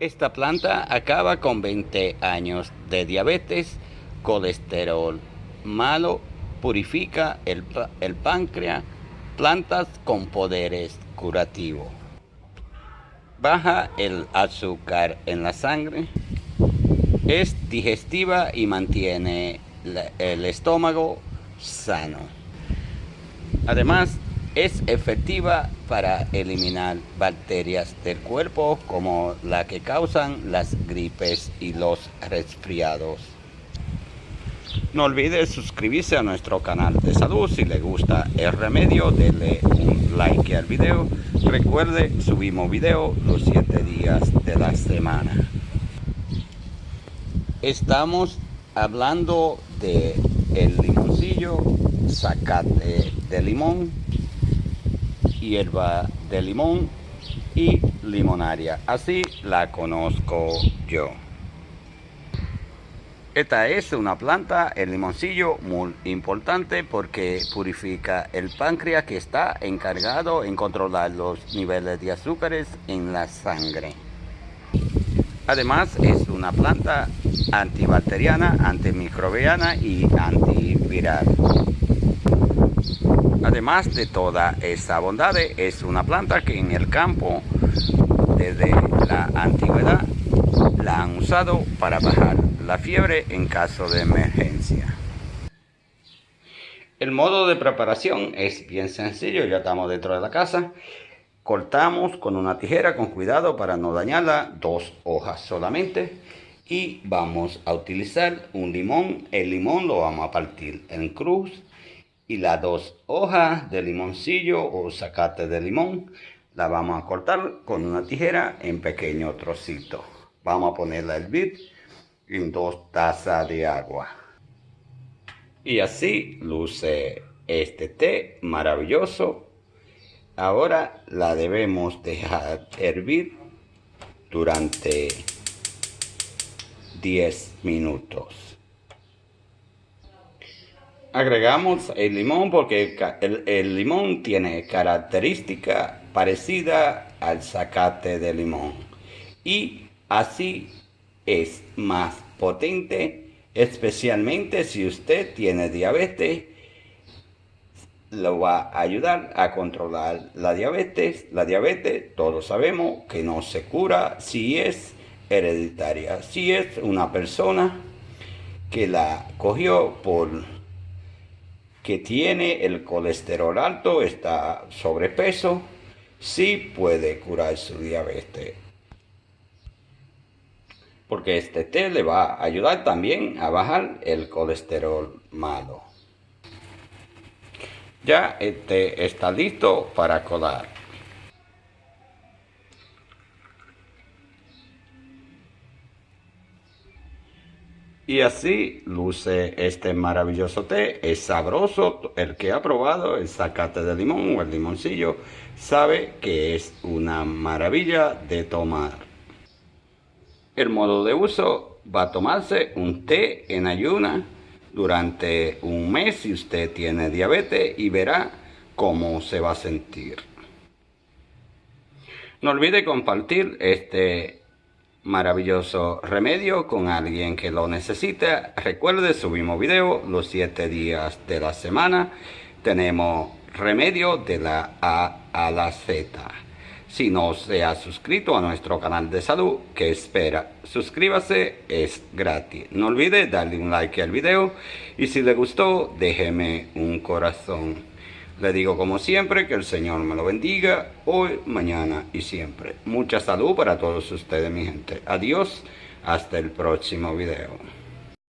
Esta planta acaba con 20 años de diabetes, colesterol malo, purifica el, el páncreas, plantas con poderes curativos. Baja el azúcar en la sangre, es digestiva y mantiene el estómago sano. Además, es efectiva para eliminar bacterias del cuerpo como la que causan las gripes y los resfriados. No olvide suscribirse a nuestro canal de salud. Si le gusta el remedio, denle un like al video. Recuerde, subimos video los 7 días de la semana. Estamos hablando de el limoncillo, zacate de limón, hierba de limón y limonaria. Así la conozco yo. Esta es una planta, el limoncillo, muy importante porque purifica el páncreas que está encargado en controlar los niveles de azúcares en la sangre. Además es una planta antibacteriana, antimicrobiana y antiviral. Además de toda esa bondad, es una planta que en el campo desde la antigüedad la han usado para bajar la fiebre en caso de emergencia. El modo de preparación es bien sencillo, ya estamos dentro de la casa. Cortamos con una tijera con cuidado para no dañarla, dos hojas solamente. Y vamos a utilizar un limón, el limón lo vamos a partir en cruz. Y las dos hojas de limoncillo o zacate de limón la vamos a cortar con una tijera en pequeño trocito. Vamos a ponerla a hervir en dos tazas de agua. Y así luce este té maravilloso. Ahora la debemos dejar hervir durante 10 minutos. Agregamos el limón porque el, limón tiene característica parecida al zacate de limón. Y así es más potente, especialmente si usted tiene diabetes, lo va a ayudar a controlar la diabetes. La diabetes, todos sabemos que no se cura si es hereditaria. Si es una persona que la cogió por que tiene el colesterol alto, está sobrepeso, sí puede curar su diabetes porque este té le va a ayudar también a bajar el colesterol malo. Ya este está listo para colar. Y así luce este maravilloso té. Es sabroso. El que ha probado el zacate de limón o el limoncillo sabe que es una maravilla de tomar. El modo de uso va a tomarse un té en ayuna durante un mes si usted tiene diabetes y verá cómo se va a sentir. No olvide compartir este maravilloso remedio con alguien que lo necesite. Recuerde, subimos video los 7 días de la semana. Tenemos remedio de la A a la Z. Si no se ha suscrito a nuestro canal de salud, ¿qué espera? Suscríbase, es gratis. No olvide darle un like al video y si le gustó, déjeme un corazón. Le digo como siempre que el Señor me lo bendiga hoy, mañana y siempre. Mucha salud para todos ustedes, mi gente. Adiós, hasta el próximo video.